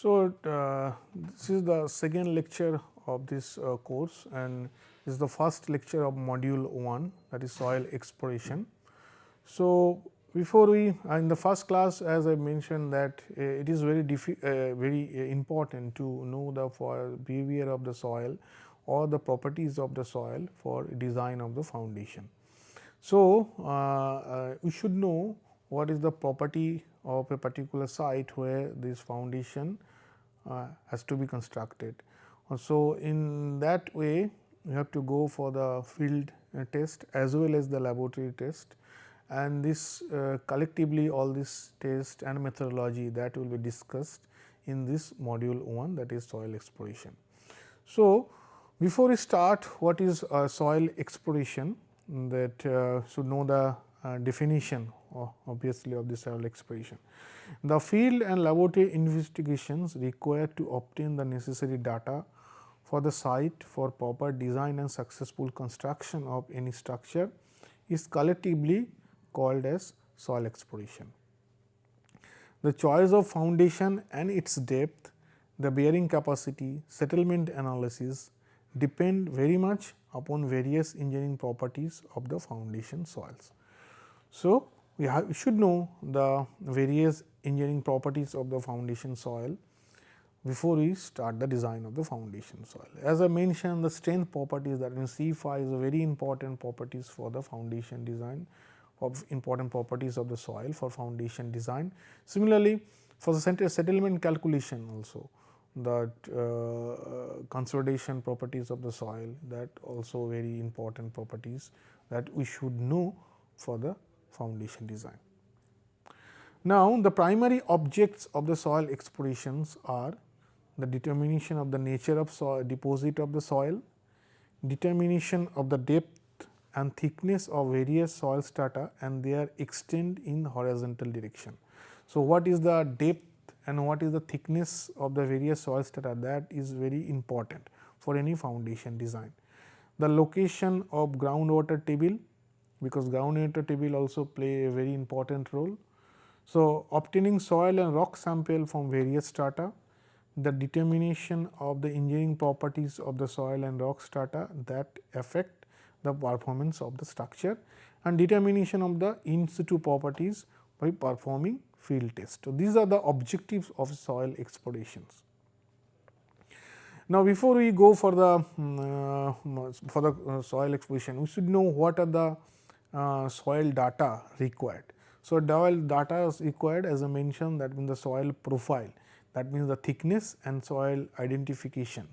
So, uh, this is the second lecture of this uh, course and this is the first lecture of module 1 that is soil exploration. So, before we uh, in the first class as I mentioned that uh, it is very uh, very uh, important to know the behavior of the soil or the properties of the soil for design of the foundation. So, we should know what is the property of a particular site where this foundation has to be constructed. So, in that way you have to go for the field test as well as the laboratory test and this uh, collectively all this test and methodology that will be discussed in this module 1 that is soil exploration. So, before we start what is uh, soil exploration that uh, should know the uh, Uh, definition obviously of the soil exploration. The field and laboratory investigations required to obtain the necessary data for the site for proper design and successful construction of any structure is collectively called as soil exploration. The choice of foundation and its depth, the bearing capacity, settlement analysis depend very much upon various engineering properties of the foundation soils. So, we, have, we should know the various engineering properties of the foundation soil before we start the design of the foundation soil. As I mentioned the strength properties that in C phi is a very important properties for the foundation design of important properties of the soil for foundation design. Similarly, for the center settlement calculation also that uh, consolidation properties of the soil that also very important properties that we should know for the foundation design. Now, the primary objects of the soil explorations are the determination of the nature of soil deposit of the soil, determination of the depth and thickness of various soil strata and their extent in horizontal direction. So, what is the depth and what is the thickness of the various soil strata that is very important for any foundation design. The location of groundwater table because ground groundwater table also play a very important role. So, obtaining soil and rock sample from various strata, the determination of the engineering properties of the soil and rock strata that affect the performance of the structure and determination of the in situ properties by performing field test. So, these are the objectives of soil explorations. Now, before we go for the uh, for the uh, soil exploration, we should know what are the uh, soil data required. So, soil data is required as I mentioned that means the soil profile that means the thickness and soil identification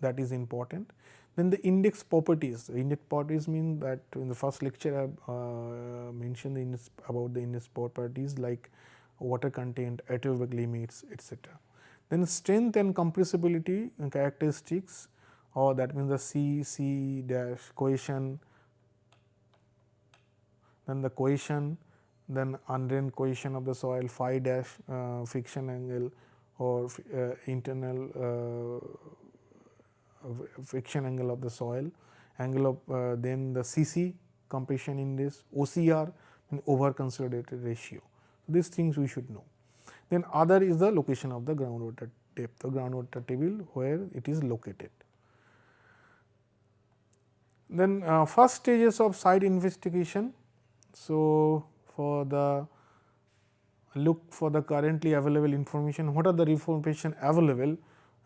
that is important. Then the index properties, the index properties mean that in the first lecture I uh, mentioned the about the index properties like water content, Atterberg limits etc. Then strength and compressibility characteristics or that means the C, C dash cohesion, then the cohesion, then undrained cohesion of the soil, phi dash uh, friction angle or uh, internal uh, friction angle of the soil, angle of uh, then the CC compression index, OCR and over consolidated ratio. So, these things we should know. Then other is the location of the groundwater depth, the groundwater table where it is located. Then uh, first stages of site investigation. So, for the look for the currently available information, what are the information available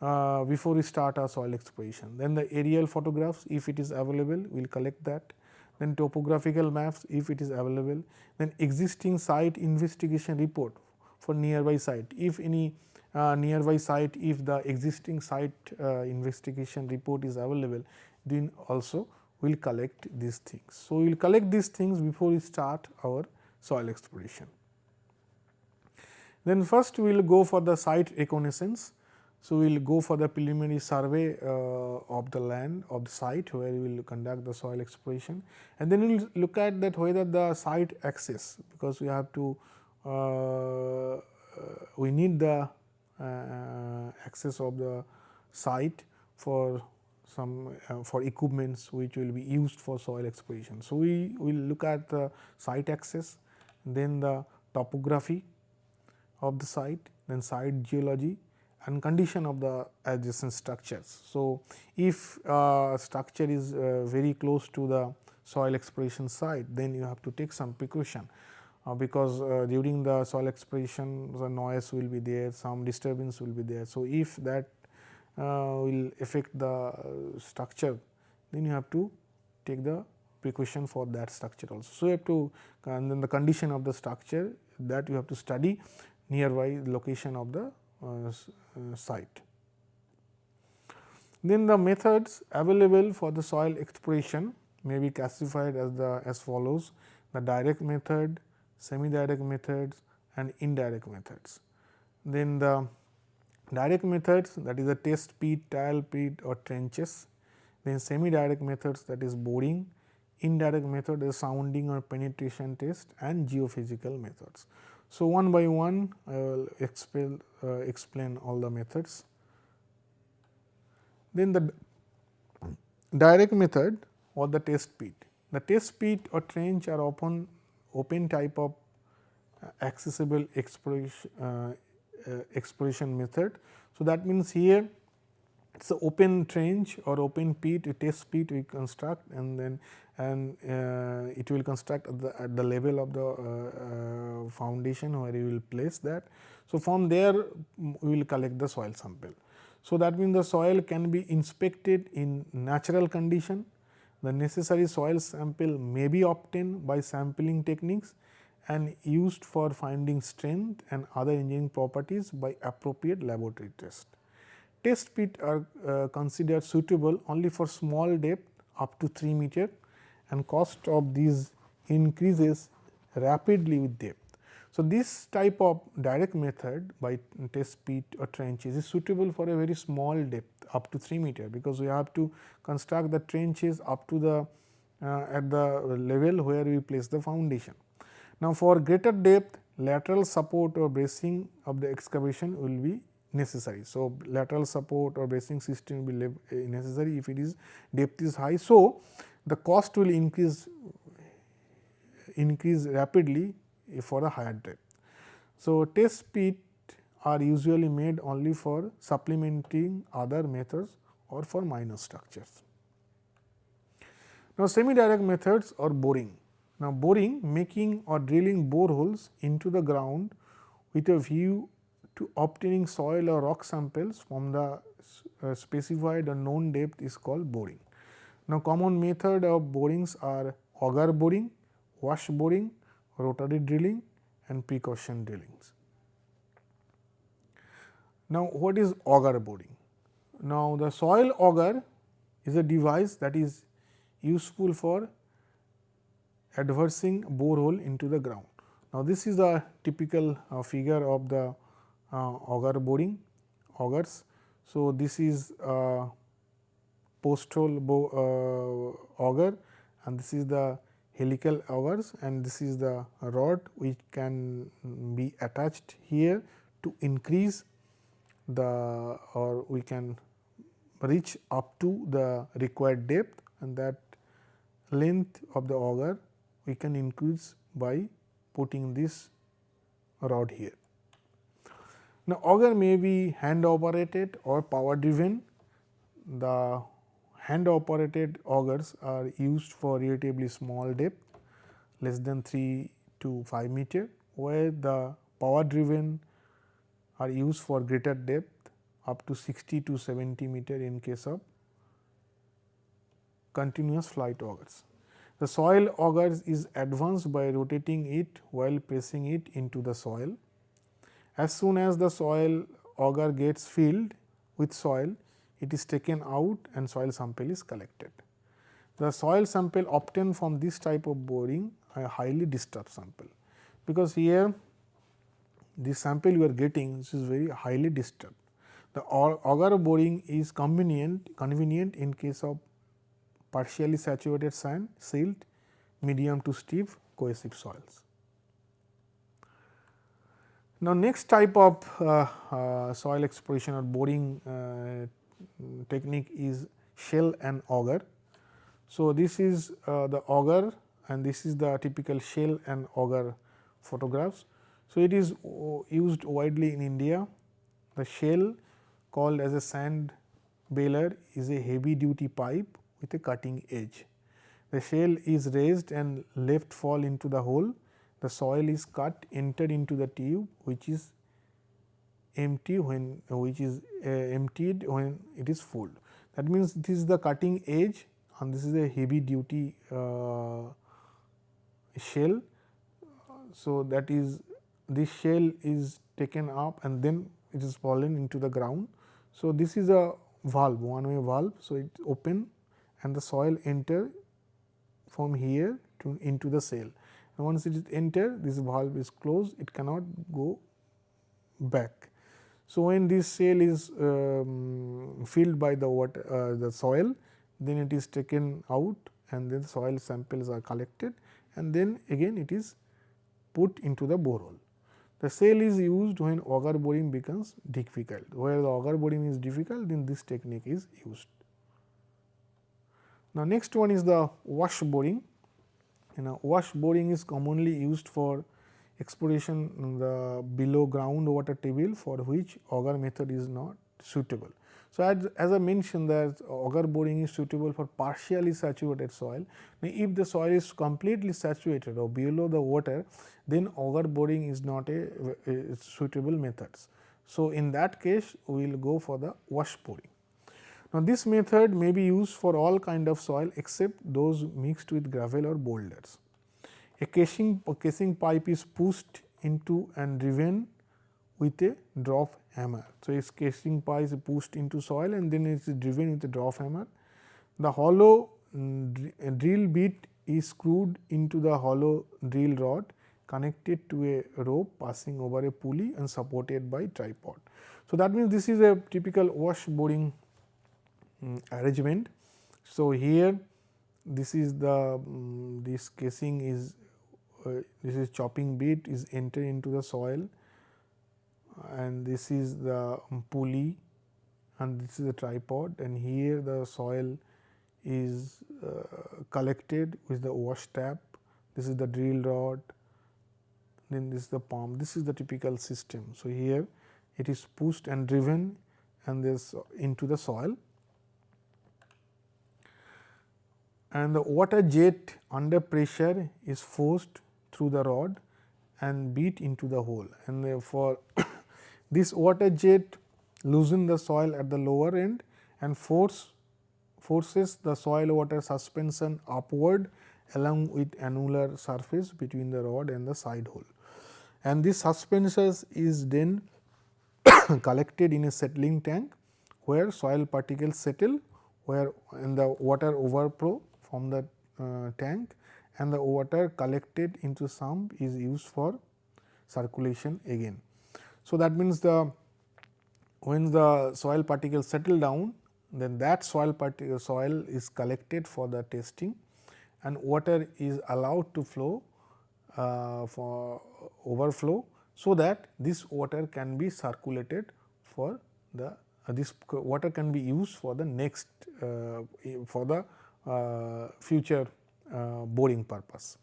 uh, before we start our soil exploration. Then the aerial photographs if it is available we will collect that. Then topographical maps if it is available. Then existing site investigation report for nearby site if any uh, nearby site if the existing site uh, investigation report is available then also we will collect these things. So, we will collect these things before we start our soil exploration. Then first we will go for the site reconnaissance. So, we will go for the preliminary survey uh, of the land of the site where we will conduct the soil exploration and then we will look at that whether the site access because we have to uh, uh we need the uh, access of the site for some uh, for equipments which will be used for soil exploration. So, we will look at the site access then the topography of the site then site geology and condition of the adjacent structures. So, if uh, structure is uh, very close to the soil exploration site, then you have to take some precaution uh, because uh, during the soil exploration the noise will be there, some disturbance will be there. So, if that will affect the uh, structure, then you have to take the precaution for that structure also. So, you have to and then the condition of the structure that you have to study nearby location of the uh, uh, site. Then the methods available for the soil exploration may be classified as the as follows the direct method, semi direct methods and indirect methods. Then the direct methods that is the test pit, trial pit or trenches, then semi direct methods that is boring, indirect method is sounding or penetration test and geophysical methods. So, one by one I will explain, uh, explain all the methods. Then the direct method or the test pit. The test pit or trench are open open type of uh, accessible exploration, uh, uh, exploration method. So, that means here it is a open trench or open pit, a test pit we construct and then and uh, it will construct at the, at the level of the uh, uh, foundation where you will place that. So, from there we will collect the soil sample. So, that means the soil can be inspected in natural condition, the necessary soil sample may be obtained by sampling techniques and used for finding strength and other engineering properties by appropriate laboratory test. Test pit are uh, considered suitable only for small depth up to 3 meter and cost of these increases rapidly with depth. So, this type of direct method by test pit or trenches is suitable for a very small depth up to 3 meter, because we have to construct the trenches up to the uh, at the level where we place the foundation. Now, for greater depth lateral support or bracing of the excavation will be necessary. So, lateral support or bracing system will be necessary if it is depth is high. So, the cost will increase increase rapidly for a higher depth. So, test pit are usually made only for supplementing other methods or for minor structures. Now, semi direct methods or boring. Now, boring making or drilling boreholes into the ground with a view to obtaining soil or rock samples from the uh, specified or known depth is called boring. Now, common method of borings are auger boring, wash boring, rotary drilling and percussion drillings. Now, what is auger boring? Now, the soil auger is a device that is useful for adversing borehole into the ground. Now, this is the typical uh, figure of the uh, auger boring augers. So, this is uh, post hole uh, auger and this is the helical augers and this is the rod which can be attached here to increase the or we can reach up to the required depth and that length of the auger we can increase by putting this rod here. Now, auger may be hand operated or power driven. The hand operated augers are used for relatively small depth less than 3 to 5 meter where the power driven are used for greater depth up to 60 to 70 meter in case of continuous flight augers. The soil auger is advanced by rotating it while pressing it into the soil. As soon as the soil auger gets filled with soil, it is taken out and soil sample is collected. The soil sample obtained from this type of boring a highly disturbed sample, because here the sample you are getting is very highly disturbed. The auger boring is convenient convenient in case of partially saturated sand, silt, medium to stiff cohesive soils. Now, next type of uh, uh, soil exploration or boring uh, technique is shell and auger. So, this is uh, the auger and this is the typical shell and auger photographs. So, it is uh, used widely in India. The shell called as a sand baler is a heavy duty pipe with a cutting edge. The shell is raised and left fall into the hole. The soil is cut entered into the tube which is empty when which is uh, emptied when it is full. That means, this is the cutting edge and this is a heavy duty uh, shell. So, that is this shell is taken up and then it is fallen into the ground. So, this is a valve one way valve. So, it open and the soil enter from here to into the shell. And once it is enter this valve is closed it cannot go back. So, when this shell is um, filled by the water uh, the soil then it is taken out and then soil samples are collected and then again it is put into the borehole. The shell is used when auger boring becomes difficult, where the auger boring is difficult then this technique is used. Now, next one is the wash boring. You know, wash boring is commonly used for exploration in the below ground water table for which auger method is not suitable. So, as, as I mentioned that auger boring is suitable for partially saturated soil. Now, if the soil is completely saturated or below the water, then auger boring is not a, a suitable methods. So, in that case we will go for the wash boring. Now, this method may be used for all kind of soil except those mixed with gravel or boulders. A casing, a casing pipe is pushed into and driven with a drop hammer. So, its casing pipe is pushed into soil and then it is driven with a drop hammer. The hollow mm, drill bit is screwed into the hollow drill rod connected to a rope passing over a pulley and supported by tripod. So, that means, this is a typical wash boring um, arrangement. So, here this is the um, this casing is uh, this is chopping bit is entered into the soil and this is the pulley and this is the tripod and here the soil is uh, collected with the wash tap. This is the drill rod, then this is the pump. This is the typical system. So, here it is pushed and driven and this into the soil and the water jet under pressure is forced through the rod and beat into the hole and therefore, this water jet loosen the soil at the lower end and force forces the soil water suspension upward along with annular surface between the rod and the side hole. And this suspension is then collected in a settling tank where soil particles settle where and the water overflow from the uh, tank and the water collected into sump is used for circulation again. So, that means the when the soil particles settle down then that soil particle soil is collected for the testing and water is allowed to flow uh, for overflow. So, that this water can be circulated for the uh, this water can be used for the next uh, for the future uh, boring purpose.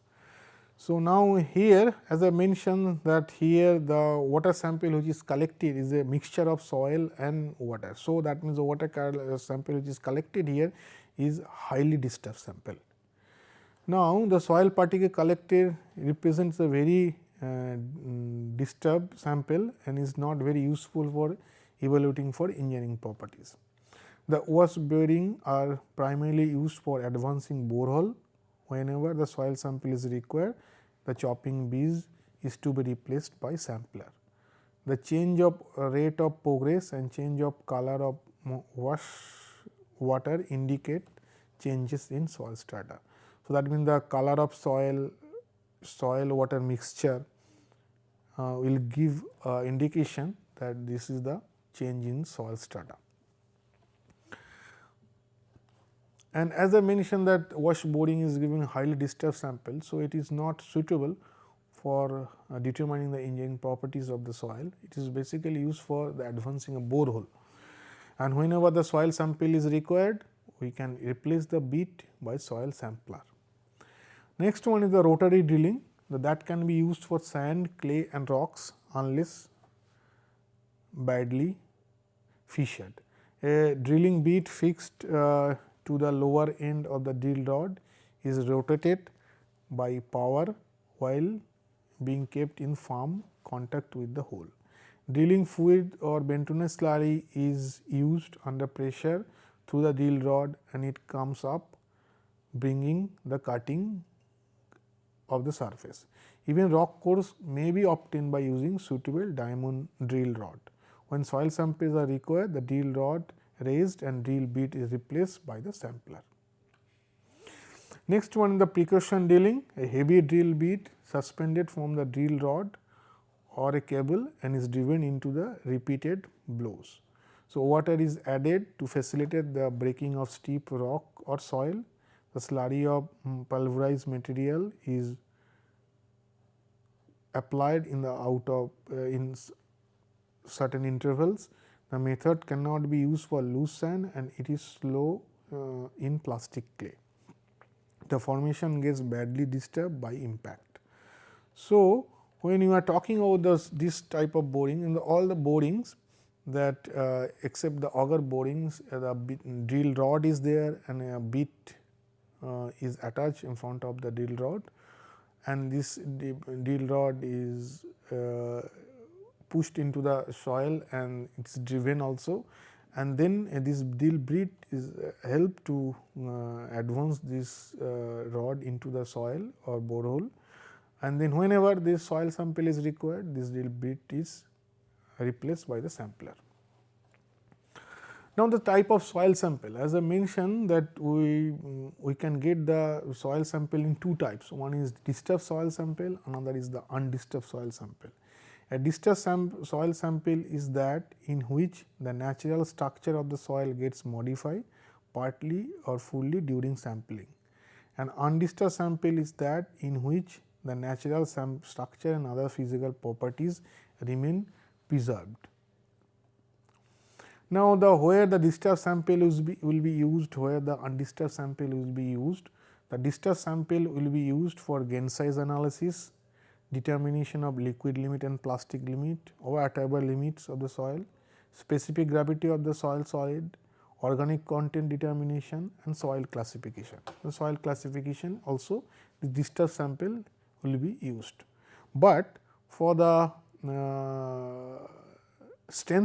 So, now here as I mentioned that here the water sample which is collected is a mixture of soil and water. So, that means the water uh, sample which is collected here is highly disturbed sample. Now, the soil particle collected represents a very uh, disturbed sample and is not very useful for evaluating for engineering properties. The wash boring are primarily used for advancing borehole whenever the soil sample is required the chopping bees is to be replaced by sampler. The change of rate of progress and change of color of wash water indicate changes in soil strata. So, that means the color of soil, soil water mixture uh, will give uh, indication that this is the change in soil strata. And as I mentioned that wash boring is giving highly disturbed sample. So, it is not suitable for uh, determining the engineering properties of the soil. It is basically used for the advancing a borehole. And whenever the soil sample is required, we can replace the bit by soil sampler. Next one is the rotary drilling that can be used for sand, clay and rocks unless badly fissured. A drilling bit fixed uh, to the lower end of the drill rod is rotated by power while being kept in firm contact with the hole. Drilling fluid or Bentonite slurry is used under pressure through the drill rod and it comes up bringing the cutting of the surface. Even rock cores may be obtained by using suitable diamond drill rod. When soil samples are required, the drill rod raised and drill bit is replaced by the sampler. Next one the percussion drilling, a heavy drill bit suspended from the drill rod or a cable and is driven into the repeated blows. So, water is added to facilitate the breaking of steep rock or soil. The slurry of um, pulverized material is applied in the out of uh, in certain intervals. The method cannot be used for loose sand and it is slow uh, in plastic clay. The formation gets badly disturbed by impact. So, when you are talking about this, this type of boring in the, all the borings that uh, except the auger borings uh, the drill rod is there and a bit uh, is attached in front of the drill rod and this drill rod is uh, pushed into the soil and it is driven also and then uh, this drill bit is uh, help to uh, advance this uh, rod into the soil or borehole and then whenever this soil sample is required this drill bit is replaced by the sampler. Now, the type of soil sample as I mentioned that we we can get the soil sample in two types one is disturbed soil sample another is the undisturbed soil sample. A disturbed sam soil sample is that in which the natural structure of the soil gets modified partly or fully during sampling. An undisturbed sample is that in which the natural structure and other physical properties remain preserved. Now, the where the disturbed sample will be, will be used, where the undisturbed sample will be used. The disturbed sample will be used for grain size analysis, determination of liquid limit and plastic limit or whatever limits of the soil, specific gravity of the soil solid, organic content determination and soil classification. The soil classification also the disturbed sample will be used, but for the uh,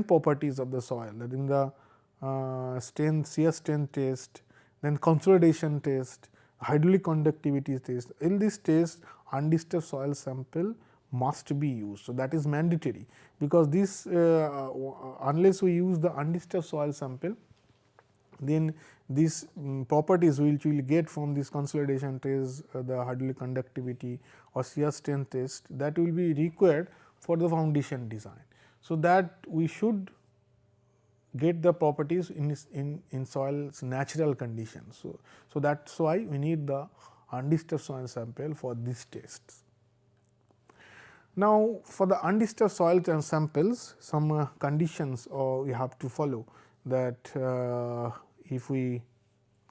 properties of the soil that in the uh, shear strength test, then consolidation test, hydraulic conductivity test. In this test undisturbed soil sample must be used. So, that is mandatory because this uh, unless we use the undisturbed soil sample then these um, properties which we will get from this consolidation test, uh, the hydraulic conductivity or shear strength test that will be required for the foundation design. So, that we should get the properties in, in, in soil's natural conditions. So, so that is why we need the undisturbed soil sample for these tests. Now, for the undisturbed soil samples some uh, conditions uh, we have to follow that uh, if we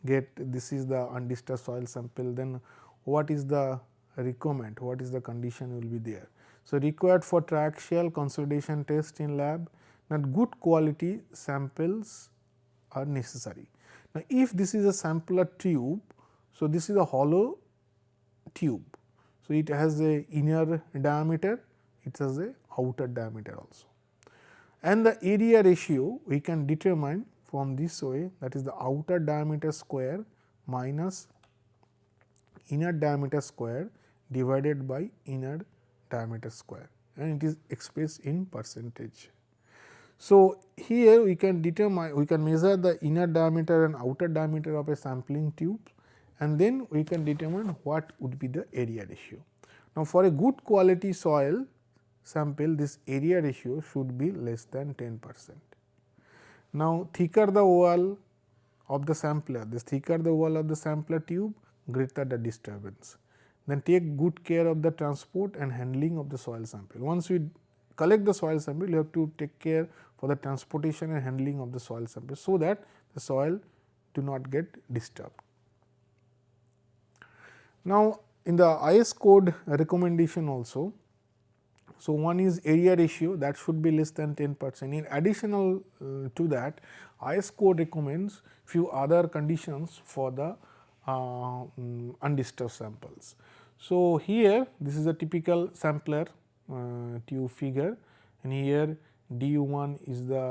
get this is the undisturbed soil sample then what is the requirement, what is the condition will be there. So, required for triaxial consolidation test in lab that good quality samples are necessary. Now, if this is a sampler tube, so this is a hollow tube. So, it has a inner diameter, it has a outer diameter also. And the area ratio we can determine from this way that is the outer diameter square minus inner diameter square divided by inner diameter square and it is expressed in percentage. So, here we can determine we can measure the inner diameter and outer diameter of a sampling tube and then we can determine what would be the area ratio. Now, for a good quality soil sample this area ratio should be less than 10 percent. Now, thicker the wall of the sampler, this thicker the wall of the sampler tube greater the disturbance then take good care of the transport and handling of the soil sample. Once we collect the soil sample, you have to take care for the transportation and handling of the soil sample, so that the soil do not get disturbed. Now, in the IS code recommendation also, So, one is area ratio that should be less than 10 percent. In additional uh, to that IS code recommends few other conditions for the uh, um, undisturbed samples. So, here this is a typical sampler uh, tube figure and here d 1 is the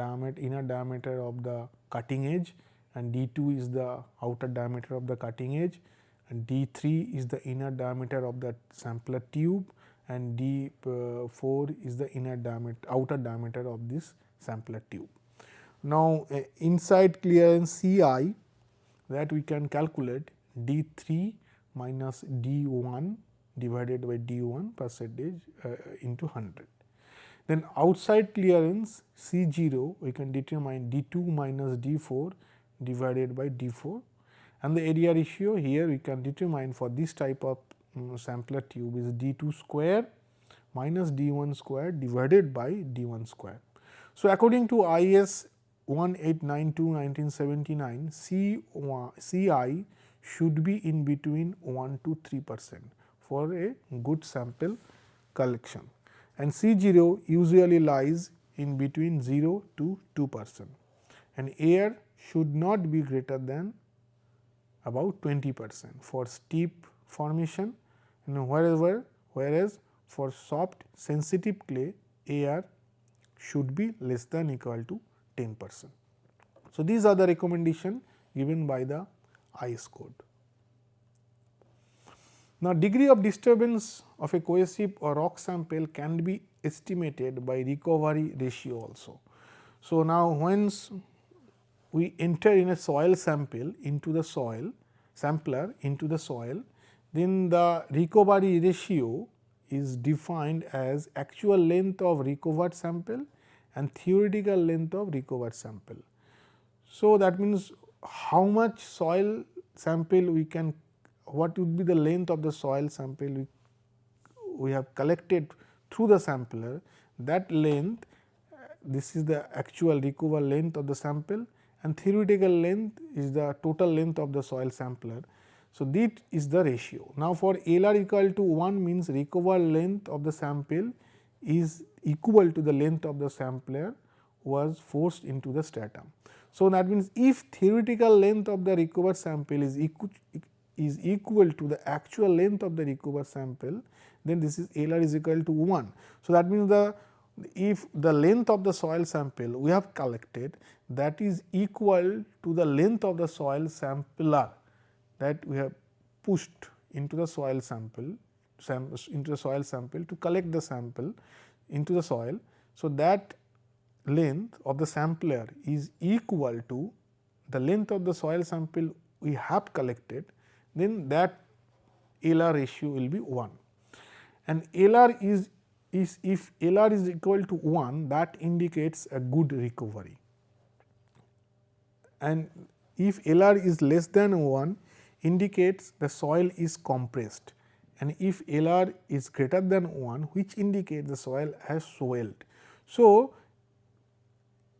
diameter inner diameter of the cutting edge and d 2 is the outer diameter of the cutting edge and d 3 is the inner diameter of the sampler tube and d uh, 4 is the inner diameter outer diameter of this sampler tube. Now, uh, inside clearance C i that we can calculate d 3 minus d 1 divided by d 1 percentage uh, into 100. Then outside clearance C 0 we can determine d 2 minus d 4 divided by d 4 and the area ratio here we can determine for this type of um, sampler tube is d 2 square minus d 1 square divided by d 1 square. So, according to IS 1892 1979 C, CI should be in between 1 to 3 percent for a good sample collection and C 0 usually lies in between 0 to 2 percent and air should not be greater than about 20 percent for steep formation and wherever whereas for soft sensitive clay air should be less than equal to 10 percent. So, these are the recommendation given by the IS code. Now, degree of disturbance of a cohesive or rock sample can be estimated by recovery ratio also. So, now once we enter in a soil sample into the soil sampler into the soil, then the recovery ratio is defined as actual length of recovered sample and theoretical length of recovered sample. So, that means how much soil sample we can what would be the length of the soil sample we, we have collected through the sampler that length this is the actual recover length of the sample and theoretical length is the total length of the soil sampler. So, this is the ratio. Now, for LR equal to 1 means recover length of the sample is equal to the length of the sampler was forced into the stratum. So, that means if theoretical length of the recovered sample is equal is equal to the actual length of the recovered sample, then this is LR is equal to 1. So, that means the if the length of the soil sample we have collected that is equal to the length of the soil sampler that we have pushed into the soil sample into the soil sample to collect the sample into the soil. So, that length of the sampler is equal to the length of the soil sample we have collected then that LR ratio will be 1 and LR is is if LR is equal to 1 that indicates a good recovery. And if LR is less than 1 indicates the soil is compressed. And if LR is greater than 1 which indicates the soil has swelled. So,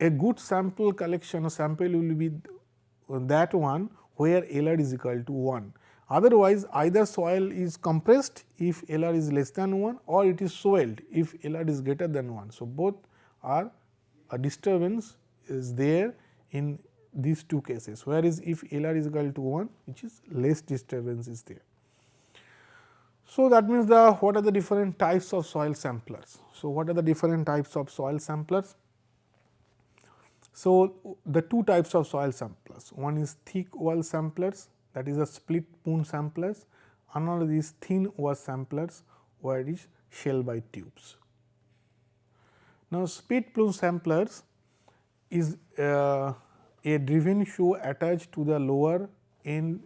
a good sample collection sample will be that one where LR is equal to 1 Otherwise, either soil is compressed if LR is less than 1 or it is swelled if LR is greater than 1. So, both are a disturbance is there in these two cases whereas, if LR is equal to 1 which is less disturbance is there. So, that means the what are the different types of soil samplers. So, what are the different types of soil samplers? So, the two types of soil samplers one is thick wall samplers that is a split spoon samplers, another is thin wall samplers where it is Shelby tubes. Now, split spoon samplers is uh, a driven shoe attached to the lower end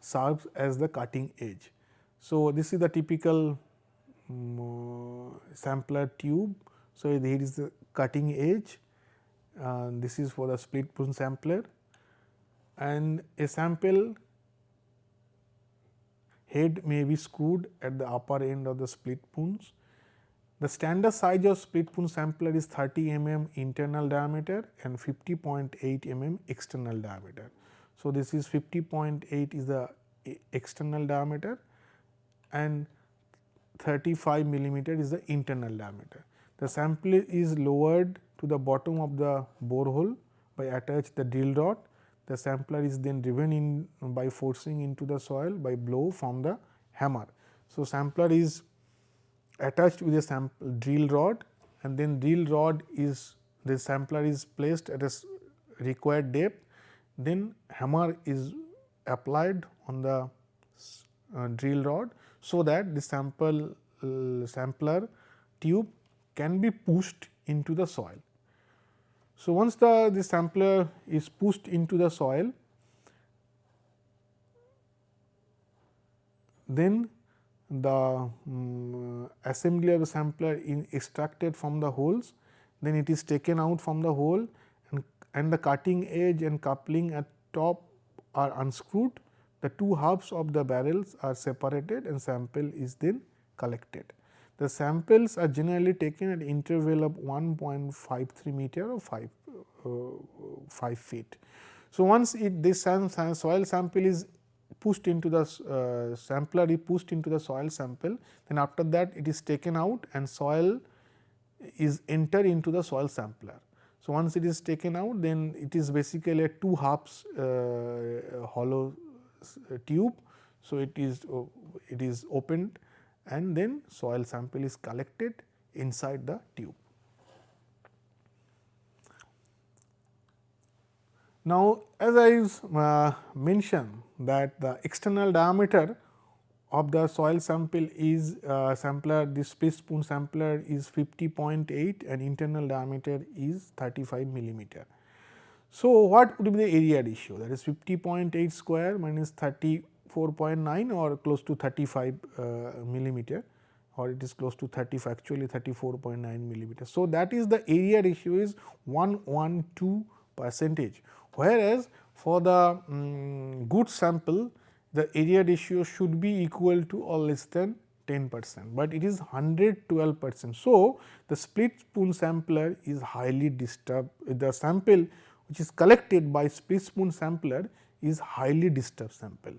serves as the cutting edge. So, this is the typical um, sampler tube. So, here is the cutting edge, uh, this is for the split spoon sampler and a sample head may be screwed at the upper end of the split spoons. The standard size of split spoon sampler is 30 mm internal diameter and 50.8 mm external diameter. So, this is 50.8 is the external diameter and 35 millimeter is the internal diameter. The sample is lowered to the bottom of the borehole by attach the drill rod. The sampler is then driven in by forcing into the soil by blow from the hammer. So, sampler is attached with a sample drill rod and then drill rod is the sampler is placed at a required depth, then hammer is applied on the uh, drill rod. So, that the sample uh, sampler tube can be pushed into the soil. So, once the, the sampler is pushed into the soil, then the um, assembly of the sampler is extracted from the holes, then it is taken out from the hole and, and the cutting edge and coupling at top are unscrewed. The two halves of the barrels are separated and sample is then collected. The samples are generally taken at interval of 1.53 meter or 5, uh, 5 feet. So, once it this soil sample is pushed into the uh, sampler is pushed into the soil sample, then after that it is taken out and soil is entered into the soil sampler. So, once it is taken out then it is basically a two halves uh, hollow uh, tube. So, it is uh, it is opened and then soil sample is collected inside the tube. Now, as I uh, mentioned that the external diameter of the soil sample is uh, sampler this split spoon sampler is 50.8 and internal diameter is 35 millimeter. So, what would be the area ratio that is 50.8 square minus 30 4.9 or close to 35 uh, millimeter or it is close to 35 actually 34.9 millimeter. So, that is the area ratio is 112 percentage whereas, for the um, good sample the area ratio should be equal to or less than 10 percent, but it is 112 percent. So, the split spoon sampler is highly disturbed the sample which is collected by split spoon sampler is highly disturbed sample.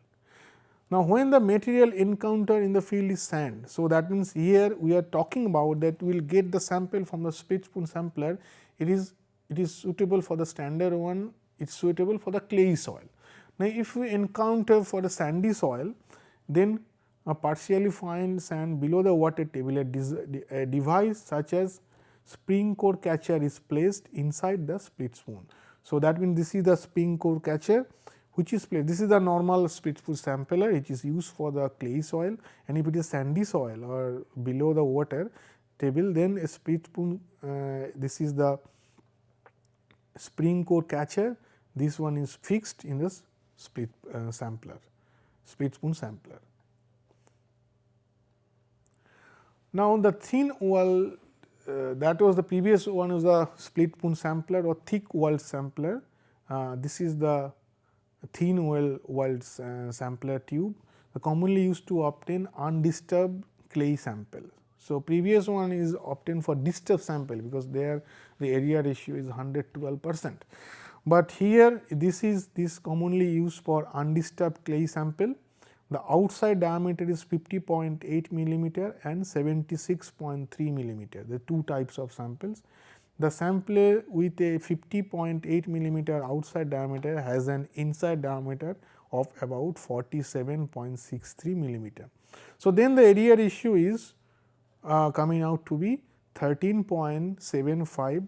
Now, when the material encounter in the field is sand, so that means here we are talking about that we will get the sample from the split spoon sampler, it is it is suitable for the standard one, it is suitable for the clay soil. Now, if we encounter for the sandy soil, then a partially fine sand below the water table, a, a device such as spring core catcher is placed inside the split spoon. So, that means this is the spring core catcher which is placed. This is the normal split spoon sampler which is used for the clay soil and if it is sandy soil or below the water table then a split spoon uh, this is the spring core catcher this one is fixed in this split uh, sampler split spoon sampler. Now, the thin wall uh, that was the previous one is the split spoon sampler or thick wall sampler. Uh, this is the thin well walled uh, sampler tube commonly used to obtain undisturbed clay sample. So, previous one is obtained for disturbed sample because there the area ratio is 112 percent. But here this is this commonly used for undisturbed clay sample. The outside diameter is 50.8 millimeter and 76.3 millimeter the two types of samples. The sampler with a 50.8 millimeter outside diameter has an inside diameter of about 47.63 millimeter. So, then the area ratio is uh, coming out to be 13.75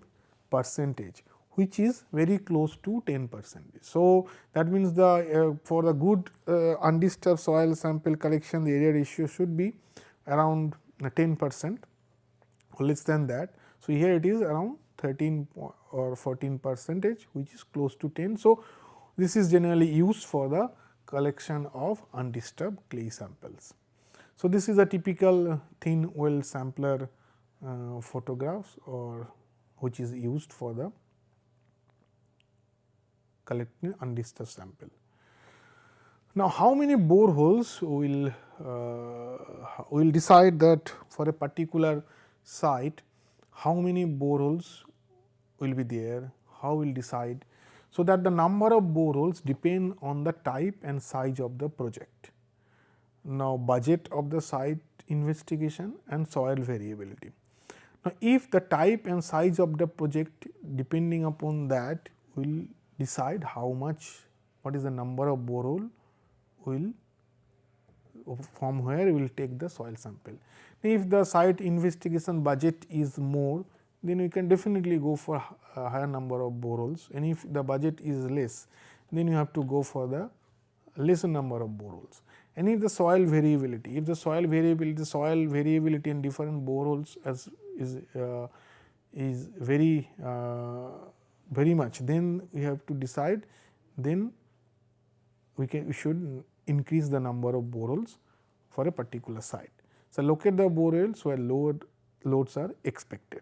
percentage which is very close to 10 percentage. So, that means the uh, for the good uh, undisturbed soil sample collection the area ratio should be around 10 percent or less than that. So, here it is around 13 or 14 percentage which is close to 10. So, this is generally used for the collection of undisturbed clay samples. So, this is a typical thin wall sampler uh, photographs or which is used for the collecting undisturbed sample. Now, how many boreholes will uh, will decide that for a particular site how many boreholes will be there, how we will decide. So, that the number of boreholes depend on the type and size of the project. Now, budget of the site investigation and soil variability. Now, if the type and size of the project depending upon that will decide how much what is the number of borehole will from where we will take the soil sample. If the site investigation budget is more then we can definitely go for a higher number of boreholes and if the budget is less then you have to go for the lesser number of boreholes. And if the soil variability, if the soil variability, soil variability in different boreholes as is uh, is very uh, very much, then we have to decide then we can we should increase the number of boreholes for a particular site. So, locate the boreholes where load loads are expected.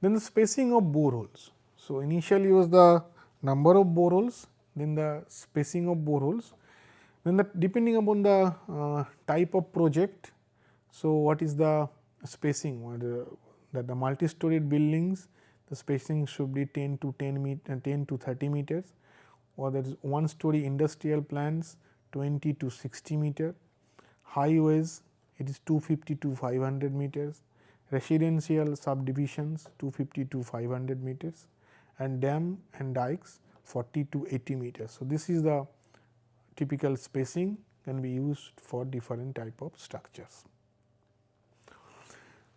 Then the spacing of boreholes. So, initially was the number of boreholes, then the spacing of boreholes, then the depending upon the uh, type of project. So, what is the spacing uh, that the multi-storied buildings the spacing should be 10 to 10 meter 10 to 30 meters or that is one story industrial plants 20 to 60 meter highways it is 250 to 500 meters residential subdivisions 250 to 500 meters and dam and dikes 40 to 80 meters. So, this is the typical spacing can be used for different type of structures.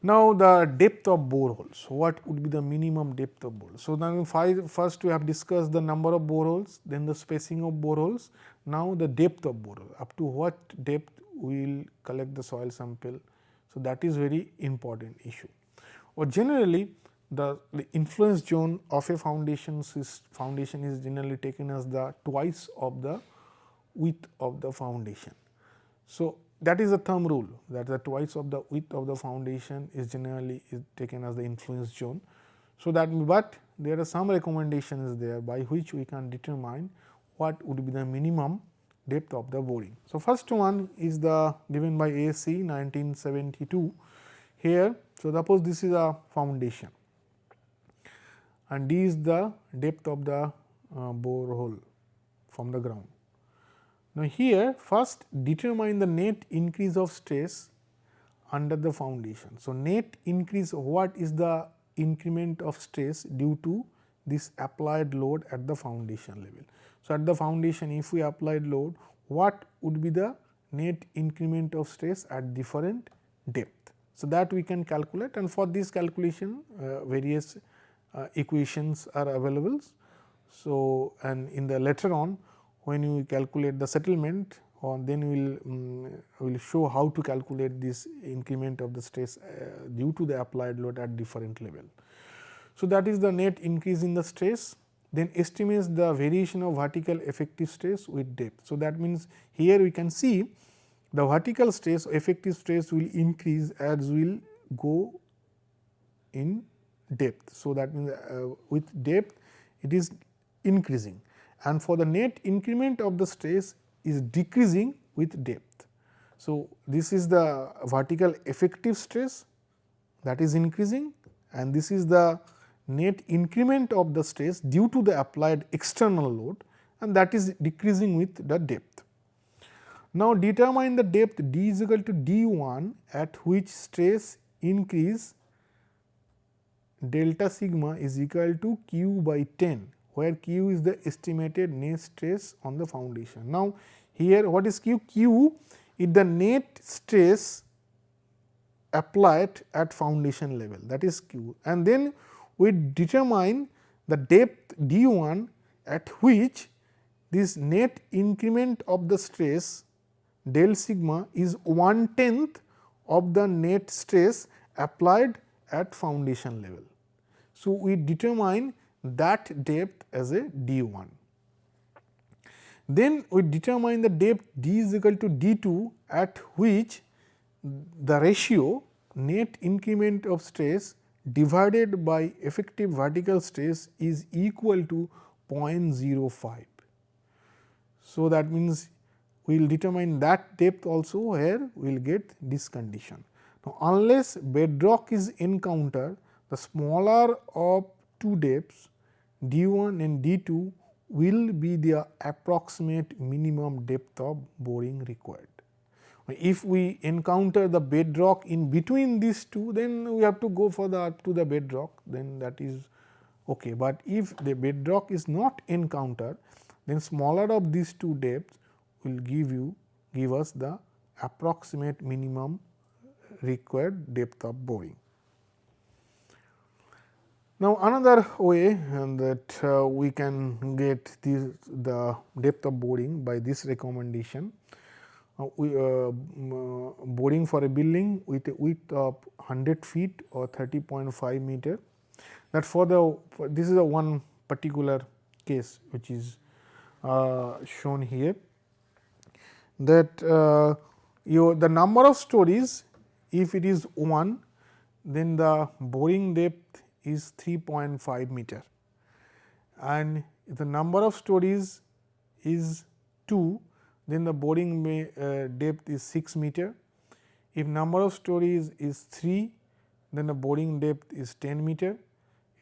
Now, the depth of boreholes, what would be the minimum depth of boreholes? So, now five, first we have discussed the number of boreholes, then the spacing of boreholes, now the depth of borehole, up to what depth we will collect the soil sample so, that is very important issue. Or generally the, the influence zone of a foundation is foundation is generally taken as the twice of the width of the foundation. So, that is a thumb rule that the twice of the width of the foundation is generally is taken as the influence zone. So, that but there are some recommendations there by which we can determine what would be the minimum depth of the boring. So, first one is the given by ASCE 1972 here. So, suppose this is a foundation and D is the depth of the uh, borehole from the ground. Now, here first determine the net increase of stress under the foundation. So, net increase what is the increment of stress due to this applied load at the foundation level. So, at the foundation if we applied load what would be the net increment of stress at different depth. So, that we can calculate and for this calculation uh, various uh, equations are available. So, and in the later on when you calculate the settlement or then we will um, will show how to calculate this increment of the stress uh, due to the applied load at different level. So, that is the net increase in the stress then estimates the variation of vertical effective stress with depth. So, that means here we can see the vertical stress effective stress will increase as will go in depth. So, that means uh, with depth it is increasing and for the net increment of the stress is decreasing with depth. So, this is the vertical effective stress that is increasing and this is the net increment of the stress due to the applied external load and that is decreasing with the depth. Now, determine the depth d is equal to d 1 at which stress increase delta sigma is equal to q by 10 where q is the estimated net stress on the foundation. Now, here what is q? q is the net stress applied at foundation level that is q and then we determine the depth d 1 at which this net increment of the stress del sigma is one tenth of the net stress applied at foundation level. So, we determine that depth as a d 1. Then we determine the depth d is equal to d 2 at which the ratio net increment of stress divided by effective vertical stress is equal to 0.05. So, that means we will determine that depth also where we will get this condition. Now, unless bedrock is encountered the smaller of two depths d 1 and d 2 will be the approximate minimum depth of boring required. If we encounter the bedrock in between these two, then we have to go for the up to the bedrock, then that is okay. But if the bedrock is not encountered, then smaller of these two depths will give you give us the approximate minimum required depth of boring. Now, another way that uh, we can get this, the depth of boring by this recommendation, uh, uh, boring for a building with a width of 100 feet or 30.5 meter. That for the for this is a one particular case which is uh, shown here that uh, your the number of stories if it is 1 then the boring depth is 3.5 meter and the number of stories is 2 then the boring uh, depth is 6 meter. If number of stories is 3 then the boring depth is 10 meter.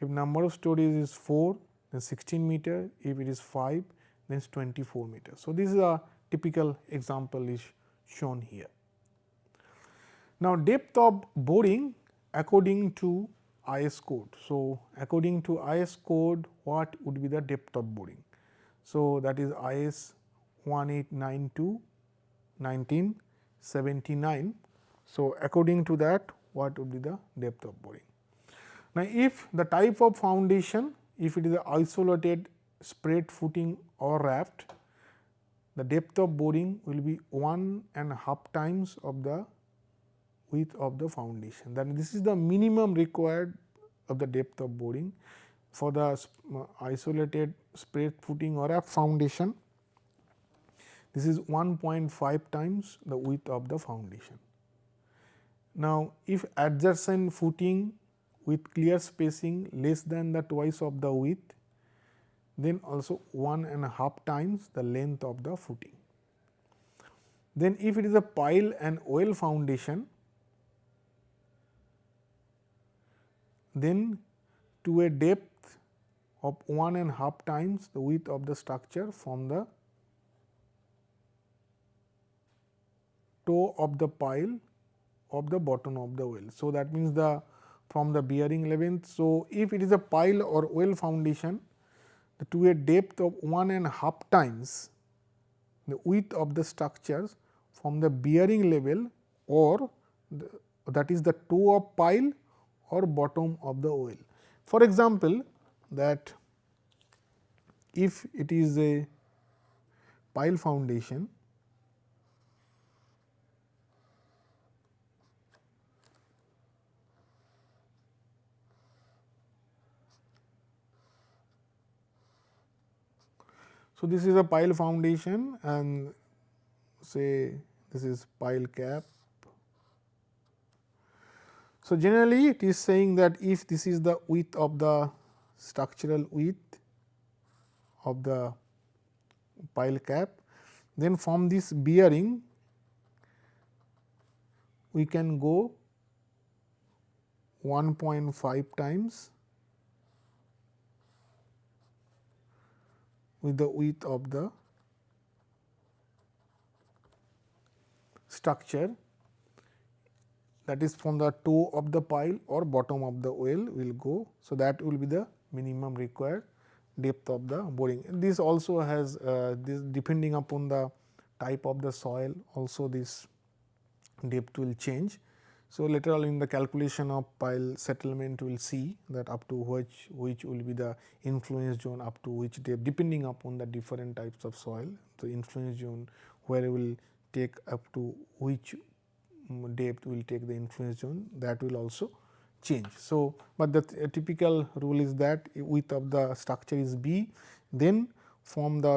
If number of stories is 4 then 16 meter, if it is 5 then it is 24 meter. So, this is a typical example is shown here. Now, depth of boring according to IS code. So, according to IS code what would be the depth of boring? So, that is IS 1892 1979. So, according to that what would be the depth of boring? Now, if the type of foundation if it is a isolated spread footing or raft the depth of boring will be one and half times of the width of the foundation. Then this is the minimum required of the depth of boring for the isolated spread footing or a foundation. This is 1.5 times the width of the foundation. Now, if adjacent footing with clear spacing less than the twice of the width, then also one and a half times the length of the footing. Then if it is a pile and oil foundation, then to a depth of one and half times the width of the structure from the toe of the pile of the bottom of the well. So, that means the from the bearing length. So, if it is a pile or well foundation to a depth of one and half times the width of the structures from the bearing level or the, that is the toe of pile or bottom of the well. For example, that if it is a pile foundation So, this is a pile foundation and say this is pile cap. So, generally it is saying that if this is the width of the structural width of the pile cap, then from this bearing we can go 1.5 times with the width of the structure that is from the toe of the pile or bottom of the well will go. So, that will be the minimum required depth of the boring. This also has uh, this depending upon the type of the soil also this depth will change. So, later on in the calculation of pile settlement we will see that up to which which will be the influence zone up to which depth depending upon the different types of soil. The influence zone where we will take up to which mm, depth will take the influence zone that will also change. So, but the th typical rule is that width of the structure is b then from the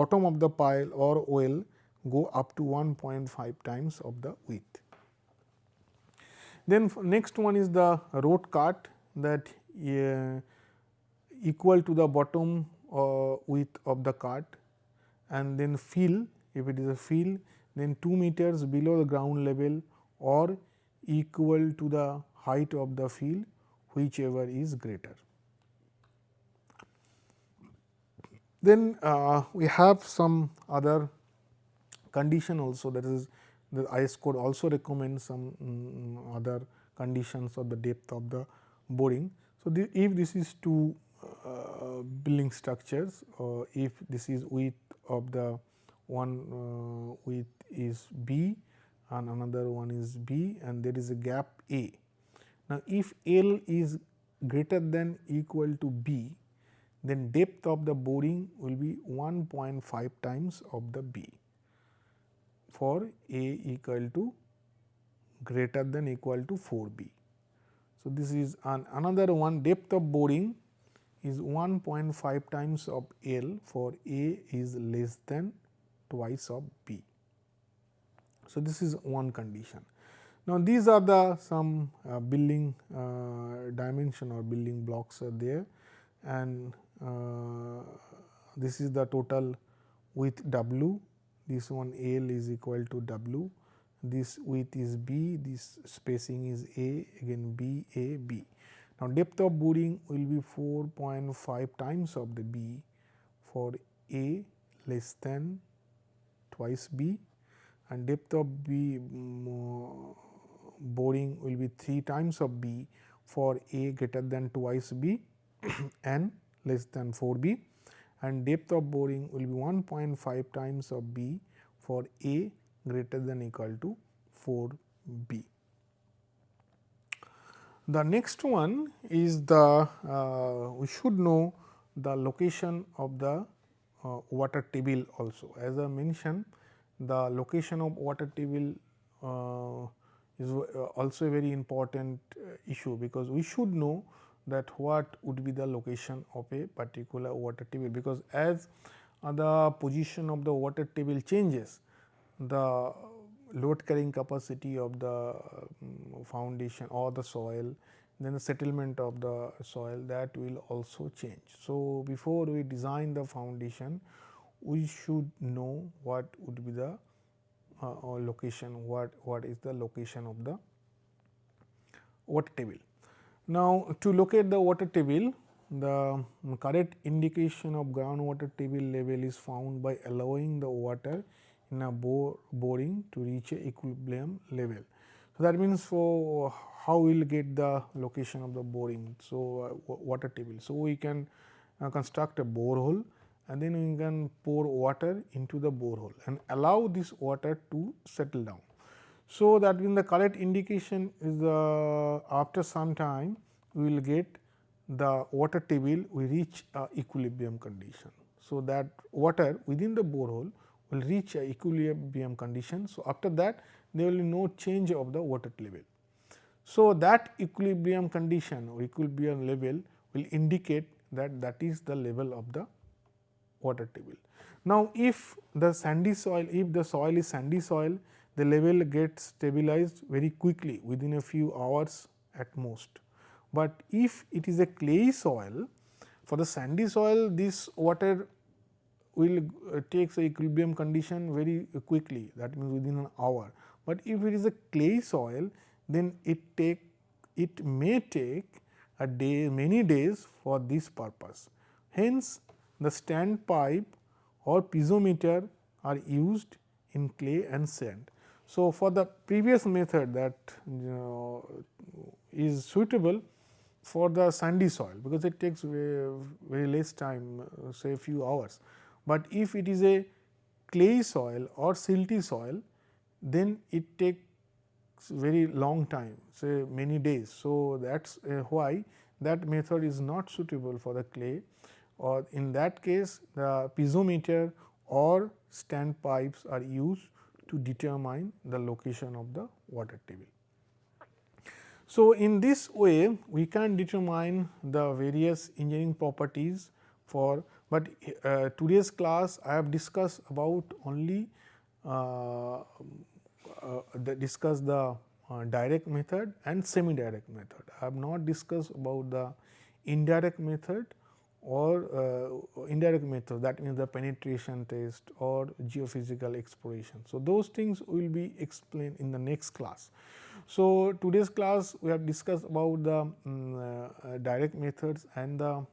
bottom of the pile or well go up to 1.5 times of the width. Then next one is the road cut that uh, equal to the bottom uh, width of the cut and then fill if it is a fill then 2 meters below the ground level or equal to the height of the field whichever is greater. Then uh, we have some other condition also that is the IS code also recommends some um, other conditions of the depth of the boring. So, the, if this is two uh, building structures or uh, if this is width of the one uh, width is B and another one is B and there is a gap A. Now, if L is greater than equal to B, then depth of the boring will be 1.5 times of the B for A equal to greater than equal to 4 B. So, this is an another one depth of boring is 1.5 times of L for A is less than twice of B. So, this is one condition. Now, these are the some uh, building uh, dimension or building blocks are there and uh, this is the total width W, this one L is equal to W, this width is B, this spacing is A again B A B. Now, depth of boring will be 4.5 times of the B for A less than twice B and depth of B um, boring will be 3 times of B for A greater than twice B and less than 4 B and depth of boring will be 1.5 times of B for A greater than equal to 4 B. The next one is the uh, we should know the location of the uh, water table also. As I mentioned the location of water table uh, is uh, also a very important uh, issue because we should know that what would be the location of a particular water table because as uh, the position of the water table changes the load carrying capacity of the um, foundation or the soil then the settlement of the soil that will also change. So, before we design the foundation we should know what would be the uh, location what what is the location of the water table. Now, to locate the water table the correct indication of groundwater table level is found by allowing the water in a bore boring to reach a equilibrium level. So, that means for how we will get the location of the boring. So, uh, water table. So, we can uh, construct a borehole and then we can pour water into the borehole and allow this water to settle down. So, that in the correct indication is the after some time we will get the water table we reach a equilibrium condition. So, that water within the borehole will reach a equilibrium condition. So, after that there will be no change of the water level. So, that equilibrium condition or equilibrium level will indicate that that is the level of the water table. Now, if the sandy soil, if the soil is sandy soil, the level gets stabilized very quickly within a few hours at most. But if it is a clay soil, for the sandy soil this water will uh, take the equilibrium condition very quickly that means within an hour. But if it is a clay soil then it take it may take a day many days for this purpose. Hence, the standpipe or piezometer are used in clay and sand. So, for the previous method that you know, is suitable for the sandy soil, because it takes very, very less time uh, say few hours. But if it is a clay soil or silty soil, then it takes very long time say many days. So, that is why that method is not suitable for the clay or in that case the piezometer or standpipes are used to determine the location of the water table. So, in this way we can determine the various engineering properties for but uh, today's class I have discussed about only uh, uh, the discuss the uh, direct method and semi direct method. I have not discussed about the indirect method or uh, indirect method that means the penetration test or geophysical exploration. So, those things will be explained in the next class. So, today's class we have discussed about the um, uh, direct methods and the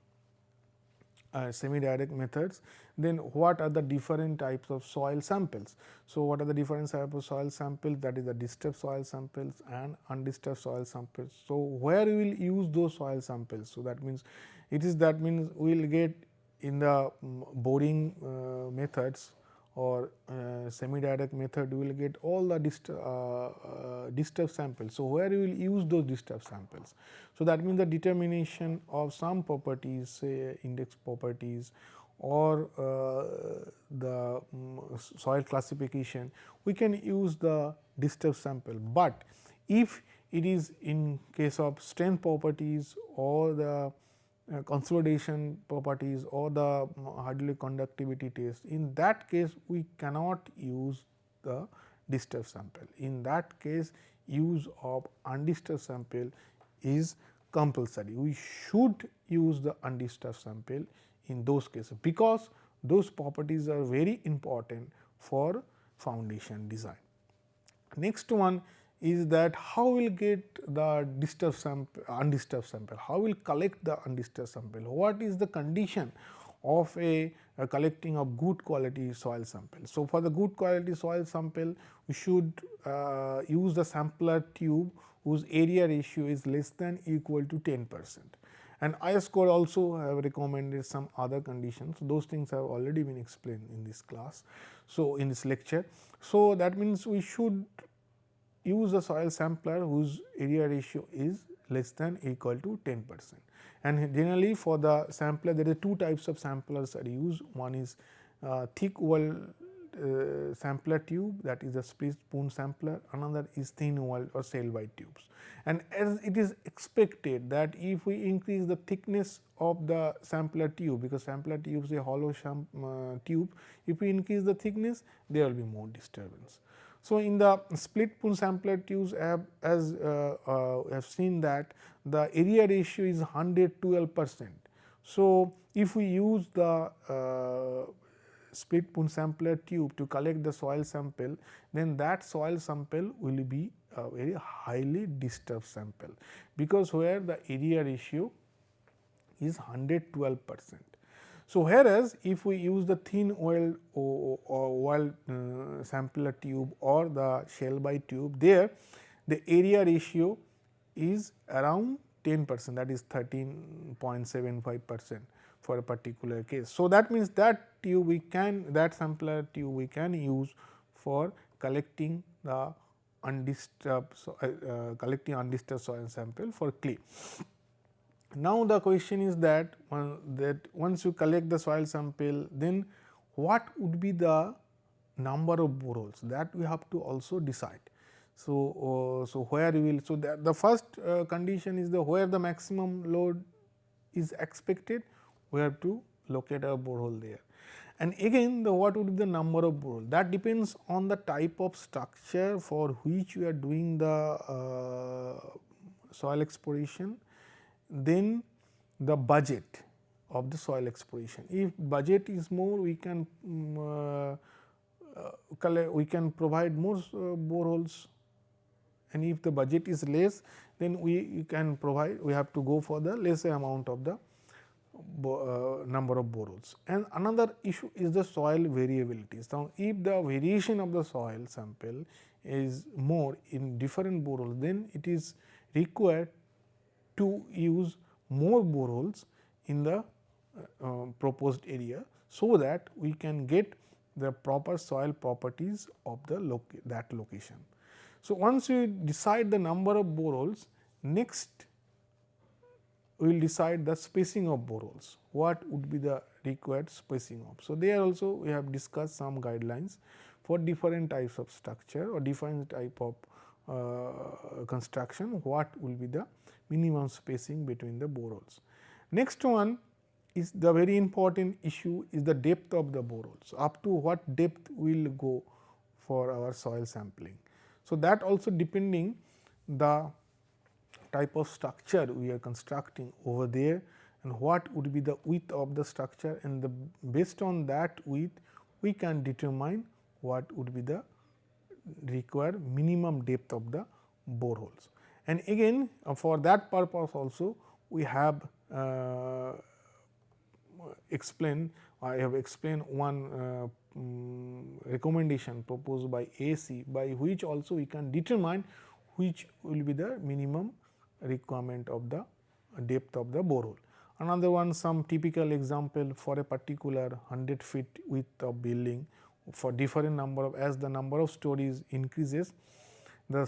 uh, semi direct methods, then what are the different types of soil samples. So, what are the different types of soil samples that is the disturbed soil samples and undisturbed soil samples. So, where we will use those soil samples. So, that means it is that means we will get in the um, boring uh, methods or uh, semi direct method we will get all the dist uh, uh, disturbed samples. So, where we will use those disturbed samples. So, that means the determination of some properties say index properties or uh, the um, soil classification we can use the disturbed sample, but if it is in case of strength properties or the uh, consolidation properties or the hydraulic conductivity test. In that case, we cannot use the disturbed sample. In that case, use of undisturbed sample is compulsory. We should use the undisturbed sample in those cases, because those properties are very important for foundation design. Next one is that how we will get the disturbed sample undisturbed sample, how we will collect the undisturbed sample, what is the condition of a, a, collecting of good quality soil sample. So, for the good quality soil sample we should uh, use the sampler tube whose area ratio is less than equal to 10 percent and IS code also have recommended some other conditions. Those things have already been explained in this class. So, in this lecture. So, that means we should use a soil sampler whose area ratio is less than equal to 10 percent. And generally for the sampler there are two types of samplers are used. One is uh, thick wall uh, sampler tube that is a split spoon sampler, another is thin wall or Shelby tubes. And as it is expected that if we increase the thickness of the sampler tube, because sampler tube is a hollow uh, tube, if we increase the thickness there will be more disturbance. So, in the split spoon sampler tubes as uh, uh, have seen that the area ratio is 112 percent. So, if we use the uh, split spoon sampler tube to collect the soil sample, then that soil sample will be a very highly disturbed sample, because where the area ratio is 112 percent. So, whereas if we use the thin or, or uh, sampler tube or the Shelby tube there the area ratio is around 10 percent that is 13.75 percent for a particular case. So, that means that tube we can that sampler tube we can use for collecting the undisturbed so, uh, uh, collecting undisturbed soil sample for clay. Now, the question is that one, that once you collect the soil sample then what would be the number of boreholes that we have to also decide. So, uh, so where we will so that the first uh, condition is the where the maximum load is expected we have to locate a borehole there. And again the what would be the number of borehole that depends on the type of structure for which you are doing the uh, soil exploration then the budget of the soil exploration. If budget is more we can um, uh, we can provide more uh, boreholes and if the budget is less then we can provide we have to go for the lesser amount of the uh, number of boreholes. And another issue is the soil variability. So, if the variation of the soil sample is more in different boreholes then it is required to use more boreholes in the uh, uh, proposed area. So, that we can get the proper soil properties of the that location. So, once we decide the number of boreholes next we will decide the spacing of boreholes, what would be the required spacing of. So, there also we have discussed some guidelines for different types of structure or different type of uh, construction, what will be the minimum spacing between the boreholes. Next one is the very important issue is the depth of the boreholes, up to what depth we will go for our soil sampling. So, that also depending the type of structure we are constructing over there and what would be the width of the structure and the based on that width we can determine what would be the required minimum depth of the boreholes. And again uh, for that purpose also we have uh, explain I have explained one uh, um, recommendation proposed by ASCE by which also we can determine which will be the minimum requirement of the depth of the borehole. Another one some typical example for a particular 100 feet width of building for different number of as the number of stories increases the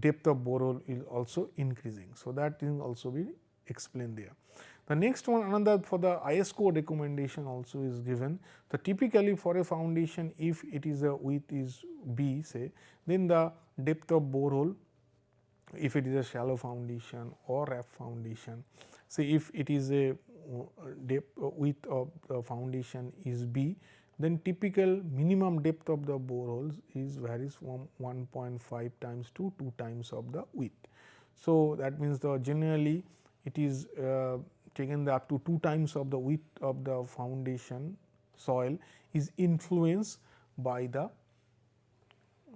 depth of borehole is also increasing. So, that is also be explained there. The next one another for the IS code recommendation also is given. So, typically for a foundation if it is a width is B say then the depth of borehole if it is a shallow foundation or raft foundation. Say if it is a uh, depth uh, width of the foundation is B then typical minimum depth of the boreholes is varies from 1.5 times to 2 times of the width. So, that means the generally it is uh, taken up to 2 times of the width of the foundation soil is influenced by the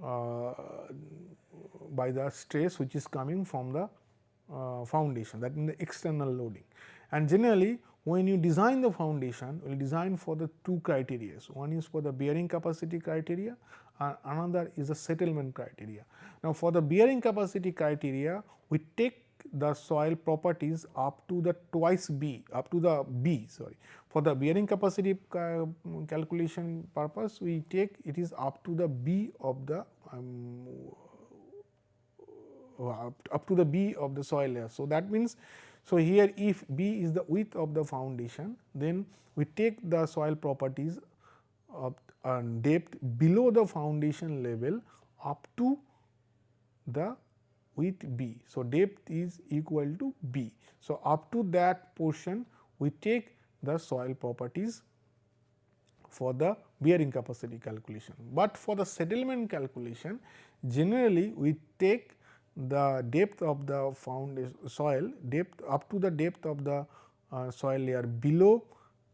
uh, by the stress which is coming from the uh, foundation that means the external loading. And generally when you design the foundation will design for the two criteria. One is for the bearing capacity criteria and another is the settlement criteria. Now, for the bearing capacity criteria we take the soil properties up to the twice B up to the B sorry. For the bearing capacity calculation purpose we take it is up to the B of the um, up to the B of the soil layer. So, that means, so here if B is the width of the foundation then we take the soil properties of depth below the foundation level up to the width B. So, depth is equal to B. So, up to that portion we take the soil properties for the bearing capacity calculation, but for the settlement calculation generally we take the depth of the foundation soil depth up to the depth of the uh, soil layer below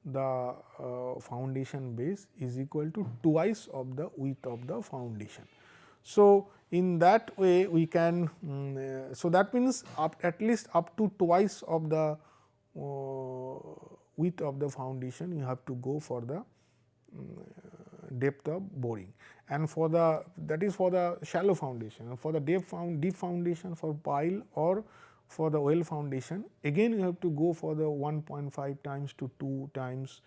the uh, foundation base is equal to twice of the width of the foundation. So, in that way we can um, uh, so that means up at least up to twice of the uh, width of the foundation you have to go for the um, depth of boring and for the that is for the shallow foundation for the deep found deep foundation for pile or for the well foundation again you have to go for the 1.5 times to 2 times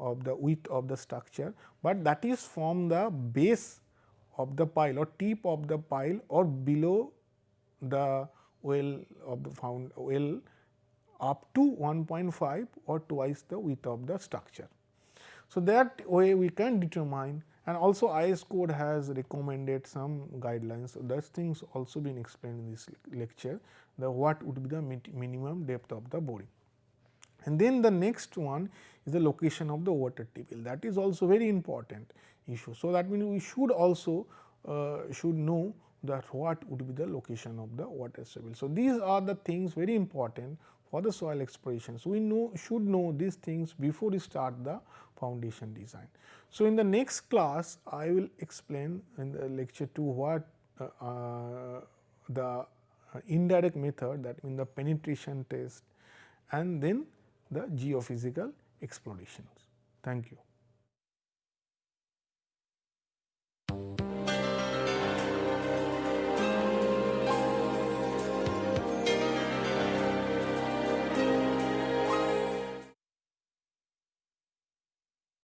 of the width of the structure, but that is from the base of the pile or tip of the pile or below the well of the found well up to 1.5 or twice the width of the structure. So, that way we can determine and also IS code has recommended some guidelines. So, those things also been explained in this lecture the what would be the minimum depth of the boring. And then the next one is the location of the water table that is also very important issue. So, that means we should also uh, should know that what would be the location of the water table. So, these are the things very important for the soil exploration. So, we know should know these things before we start the foundation design. So, in the next class I will explain in the lecture 2 what uh, uh, the indirect method that means the penetration test and then the geophysical explorations. Thank you.